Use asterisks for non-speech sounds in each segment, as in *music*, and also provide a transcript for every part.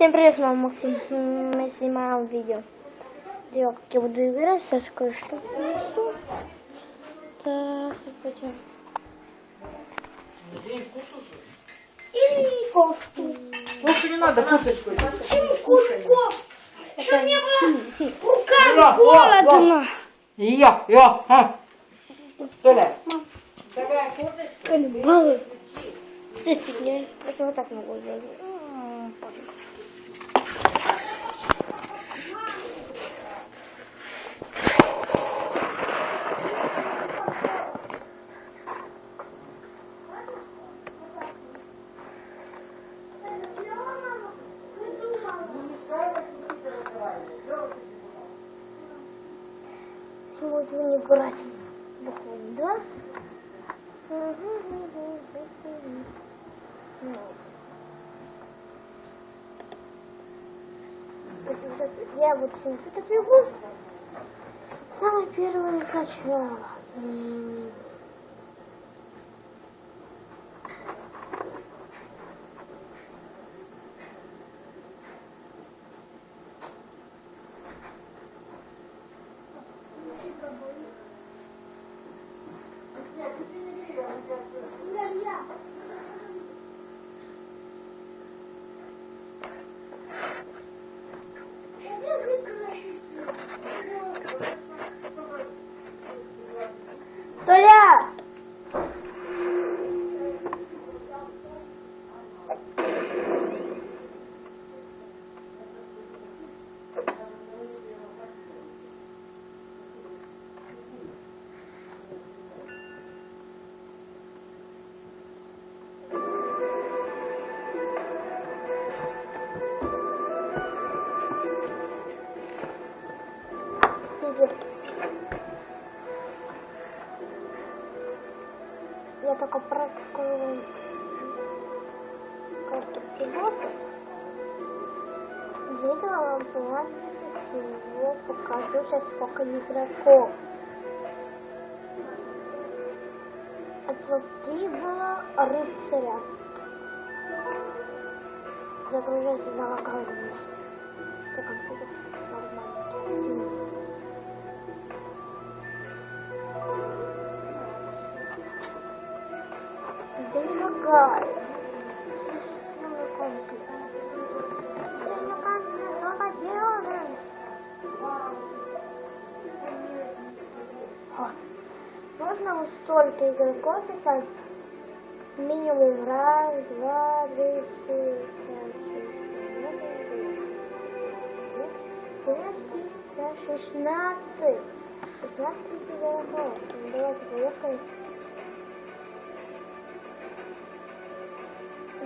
Всем привет, вами Максим. Мы снимаем видео. Видео, как я буду играть. Сейчас кое-что принесу. Так, пойдем. И кофту. Кофе не надо, кусочку. Почему кофту? Что мне было О, руками о, холодно? Я, я, а. Толя. Такая курточка. Каннибалы. Кстати, я вот так могу сделать. Сегодня не брать бухло, да? Я вот эту игру. Самое первое сначала. Толя! Я только практикую как босса. Видео вам всего покажу сейчас сколько игроков. Это три было рыцаря. Загружайся за локальными. Так, нормально. Можно вот столько игроков писать? Минимум раз, два, три, четыре, пять, шесть, семь, восемь, шестнадцать. Шестнадцать игроков. Ну, Давайте поехали.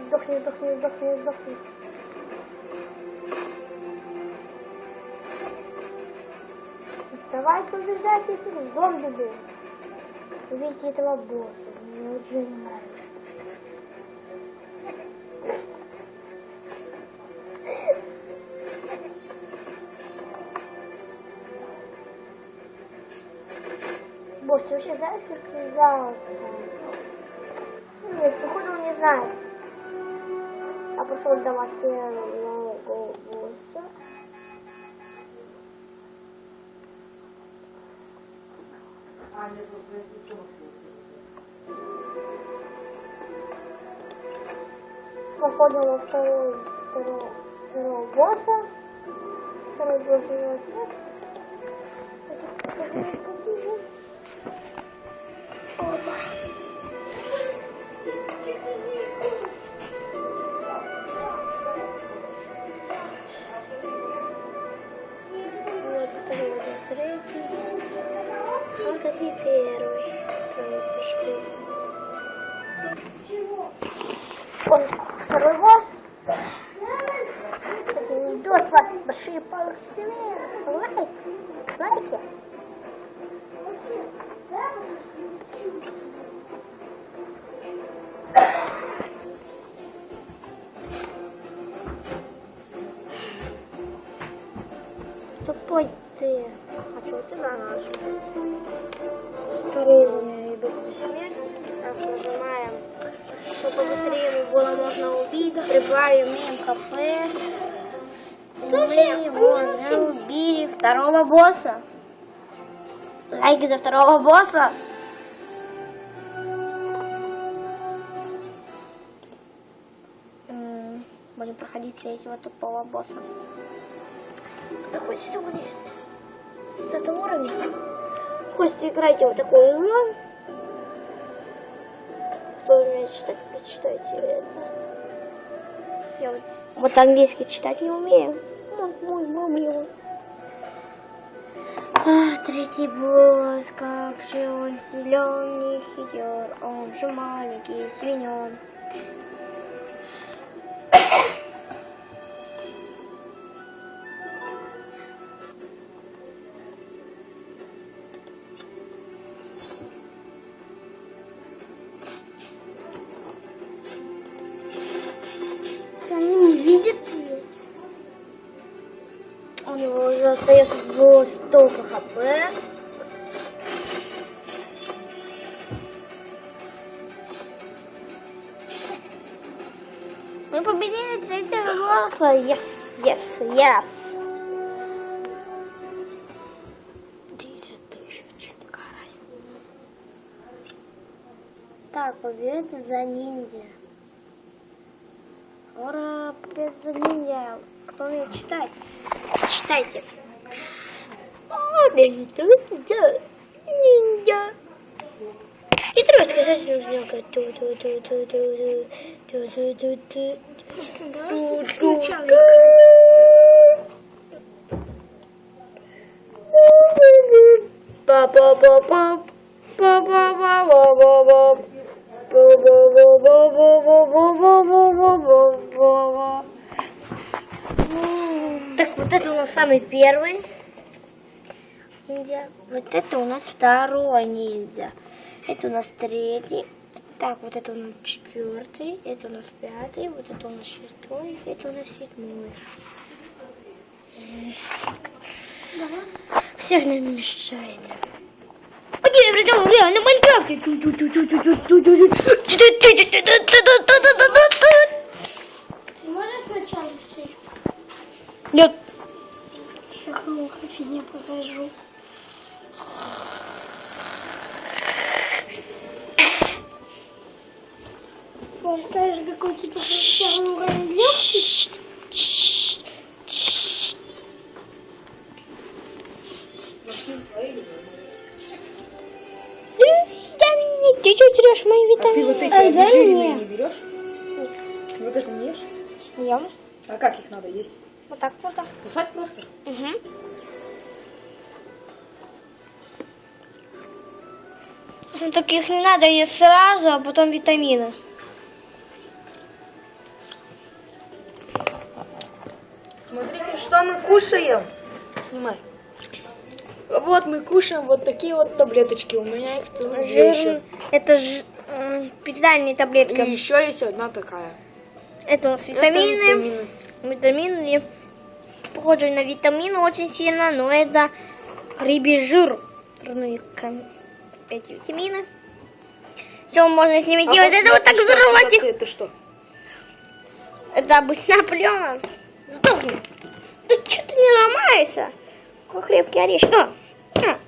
Сдохни, сдохни, сдохни, сдохни. Давайте убеждайте этих зомби был. Убейте этого босса. Мне уже не нравится. Босс, ты вообще знаешь, как связался? Нет, походу он не знает. Я пошел давать первого босса. А, Походу во второй, второго, второго босса. Второй босс его отец. Побежит. Опа. Вот вот. Вот это и первый. Ой, второй босс. Это не идет вас большие палочки. Лайк. Лайки. Ты наш? Ускорение и быстрая смерть. Так, нажимаем. Чтобы побыстрее его было можно убить. Прибавим им кафе. Мы вон убили второго босса. Лайки за второго босса. Будем проходить третьего тупого босса. Такой сегодня есть. С этого уровня. Хоть играйте вот такую игру. Кто умеет читать, почитайте это. Я вот, вот английский читать не умею. Вот мой мамлю. А, третий босс, как же он силен и хитер, он же маленький свинен. Остается столько хп. Мы победили третьего босса. Yes, yes, yes. Так, победа за ниндзя. Ура, победа за ниндзя. Кто умеет читать? Читайте. За ниндзя. И трое сказать нужно. Давай сначала Так, вот это у нас самый первый ниндзя. Вот это у нас второй ниндзя. Это у нас третий. Так, вот это у нас четвертый. Это у нас пятый. Вот это у нас шестой. Это у нас седьмой. Всех нам мешает. Обратил реально в Майнкрафте. Можешь сначала все? Нет. Я кому не покажу. Расскажешь, какой типа первый уровень легкий? Ты что трешь мои А ты вот витамины? эти Ай, дай не берешь? Вот это не ешь? Ем. А как их надо есть? Вот так просто. Кусать просто? Угу. Таких не надо есть сразу, а потом витамины. Что мы кушаем. Снимай. Вот мы кушаем вот такие вот таблеточки. У меня их целых две еще. Жир... Это ж... питательные таблетки. И еще есть одна такая. Это у нас Это витамины. витамины. Витамины. Похожи на витамины очень сильно, но это рыбий жир. Эти витамины. Что можно с ними А делать? Это вот так взорвать их. Это что? Это обычная плена. Сдохни. Да что ты не ломаешься? Какой крепкий орешек. А, а.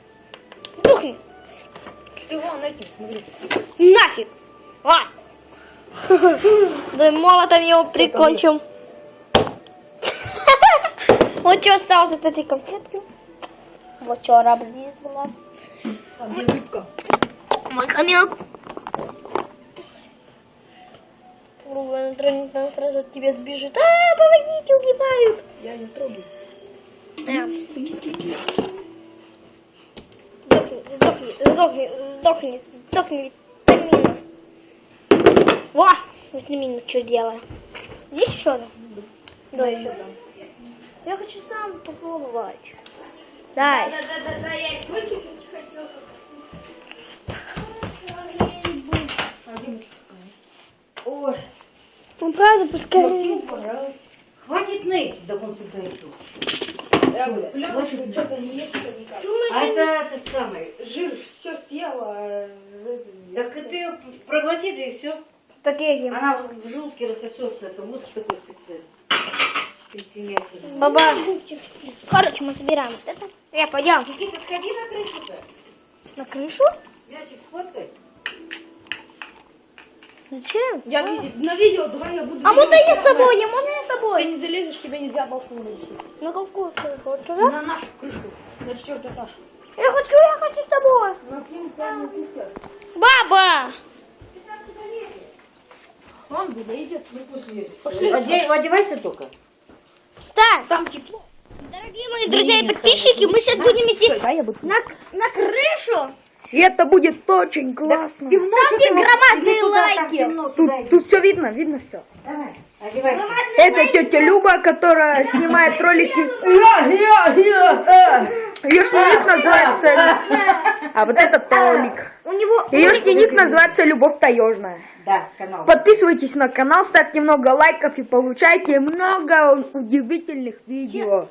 Сдохни. Ты вон этим смотри. Нафиг. А. Да и молотом его прикончим. *laughs* Вот что осталось от этой конфетки. Вот что раб здесь была. А где рыбка? Мой хомяк. Рука натронет, она сразу от тебя сбежит. А, помогите, убивают. Я не трогаю. Да. Сдохни, сдохни, сдохни, сдохни, витамина. Во! Витамина что делает? Здесь еще одна? Да, еще. Я хочу сам попробовать. Дай. Да-да-да, я их выкинуть хотела. Правда, пускай. Максиму понравилось. Хватит ныть до конца дойду. Я хватит что-то не никак. А это этот самый. Жир все съела. а Так ты ее проглоти, да и все. Такие Она в желудке рассосется. Это мозг такой специальный. Баба. Короче, мы собираем вот это. Я пойдем Никита, сходи на крышу-то. на крышу. Мячик сфоткай. Зачем? Я види- на видео, давай я буду... А видео я с тобой? Я можно я с Ты тобой? не залезешь, тебе нельзя балкон лезть. На какую крышу? Вот туда? На нашу крышу. На четвертый этаж. Я хочу, я хочу с тобой. Баба! Он залезет. Ну пусть лезет. Пошли. Одевай- Одевайся только. Так, Там тепло. дорогие мои друзья и подписчики, мы сейчас будем идти на, на крышу. И это будет очень классно. Ставьте громадные там лайки. темно, Тут, тут все видно, видно все. Давай, одевайся. Это тетя Люба, которая снимает ролики. Ее ник называется... А вот это Толик. У него... Ее ник называется Любовь Таежная. Да, канал. Подписывайтесь на канал, ставьте много лайков и получайте много удивительных видео.